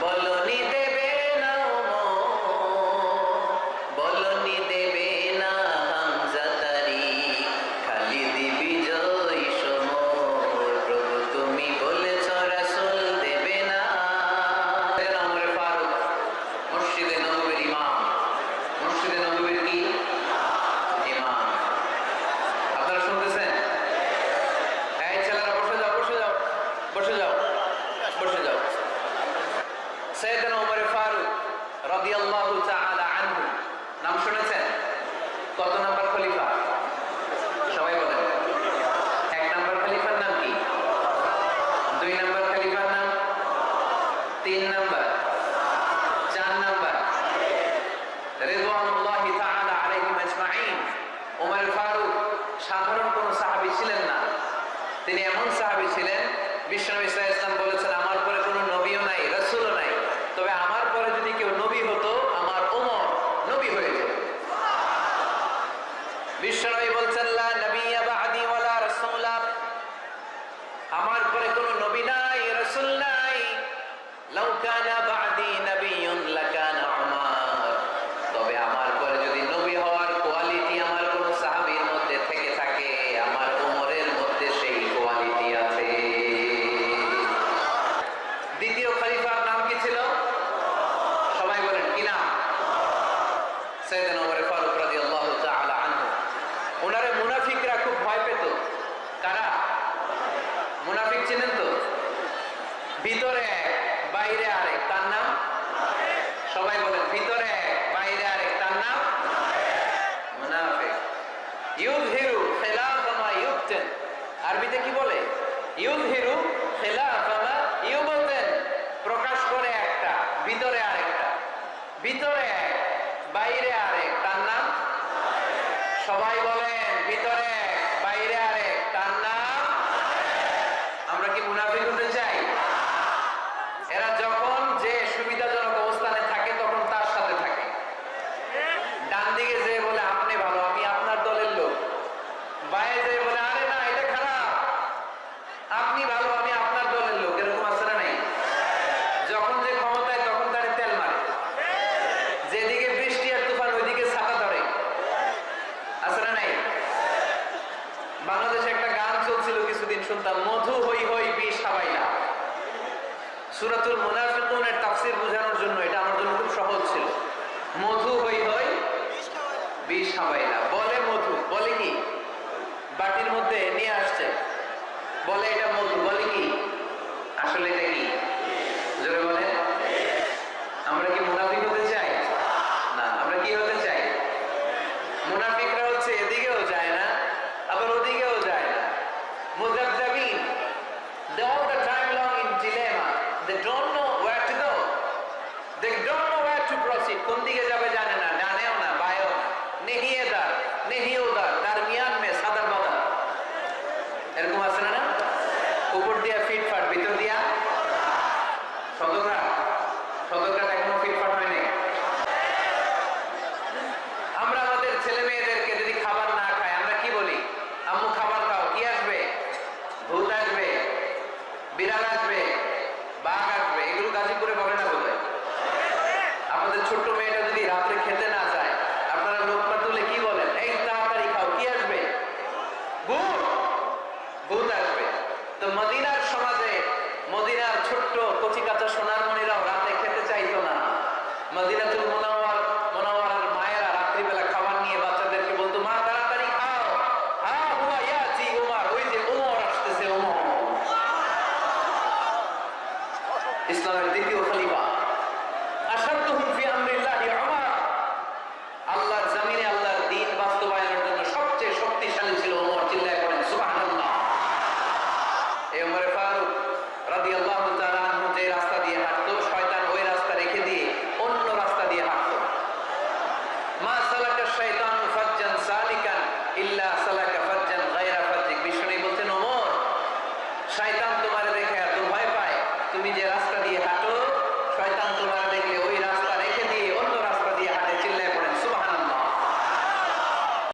Bologna. তিন number. চার number. রিদওয়ানুল্লাহি তাআলা আলাইহিম আজমাইন। ফারুক সাধারণ কোন সাহাবী ছিলেন না। তিনি এমন সাহাবী ছিলেন, বিশ্বনবী সাল্লাল্লাহু কারা? মুনাফিক চিনেন তো? ভিতরে এক, বাইরে আরেক, তার নাম? সবাই বলেন, ভিতরে এক, বাইরে আরেক, তার নাম? মুনাফিক। ইউযহিরু খিলাফা মা ইউবতিন। আরবিতে কি বলে? ইউযহিরু খিলাফা মা ইউবতিন। প্রকাশ করে একটা, ভিতরে আরেকটা। ভিতরে এক, বাইরে আরেক, তার নাম? সবাই বলেন, ভিতরে এক বাইরে আরেক তার নাম আমরা কি মুনাফিক হতে চাই এরা যখন যে সুবিধাজনক অবস্থানে থাকে তখন তার সাথে থাকে ডান দিকে যে বলে আপনি ভালো আমি আপনার দলের লোক বায়ে যে বলে আরে না এটা খারাপ আপনি ভালো, আমি আপনার দলের লোক, এরকম আছে নাই। যখন যে ক্ষমতায়, তখন তারে তেল মারে। যেদিকে বৃষ্টি আর তুফান, ওইদিকে ছাতা ধরে। আছে নাই? বাংলাদেশে একটা গান চলছিল কিছুদিন শুনতাম, মধু হই হই বিষ হাবাই না। সুরাতুল মুনাফিকুনের তাফসীর এরকম আছে না উপর দিয়া ফিট ফাট ভিতর দিয়া। সদরঘাট সদরঘাট এখনও ফিটফাট হয়নি আমরা আমাদের ছেলে মেয়েদেরকে যদি খাবার না খায় আমরা কি বলি আম্মু খাবার খাও কি আসবে ভূত আসবে বিড়াল আসবে বাঘ আসবে এগুলো গাজীপুরে বলে না বোধ আমাদের ছোট্ট মেয়েটা যদি রাত্রে খেতে না চায় আপনারা লোকমা তুলে কি বলেন এই তাড়াতাড়ি খাও কি আসবে ভূত ভূত আসবে তো মদিনার সমাজে মদিনার ছোট্ট কচি কাঁচা সোনার মনিরাও রাতে খেতে চাইতো না। মদিনাতুল মুনাওয়ার মুনাওয়ারার মায়েরা রাত্রিবেলা খাবার নিয়ে বাচ্চাদেরকে বলতো, মা, তাড়াতাড়ি খাও। হা হুয়া ওই যে উমর আসতেছে, উমর। ইসলামের দ্বিতীয়